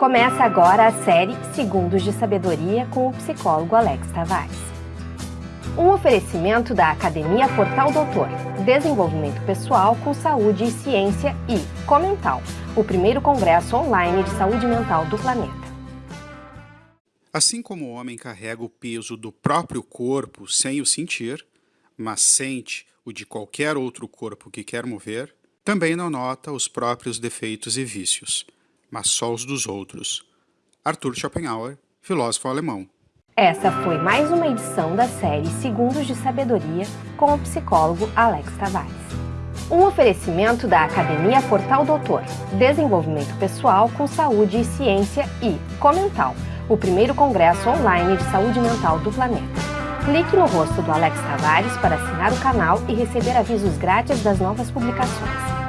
Começa agora a série Segundos de Sabedoria com o psicólogo Alex Tavares. Um oferecimento da Academia Portal Doutor, Desenvolvimento Pessoal com Saúde e Ciência e Comental, o primeiro congresso online de saúde mental do planeta. Assim como o homem carrega o peso do próprio corpo sem o sentir, mas sente o de qualquer outro corpo que quer mover, também não nota os próprios defeitos e vícios mas só os dos outros. Arthur Schopenhauer, filósofo alemão. Essa foi mais uma edição da série Segundos de Sabedoria com o psicólogo Alex Tavares. Um oferecimento da Academia Portal Doutor, Desenvolvimento Pessoal com Saúde e Ciência e Comental, o primeiro congresso online de saúde mental do planeta. Clique no rosto do Alex Tavares para assinar o canal e receber avisos grátis das novas publicações.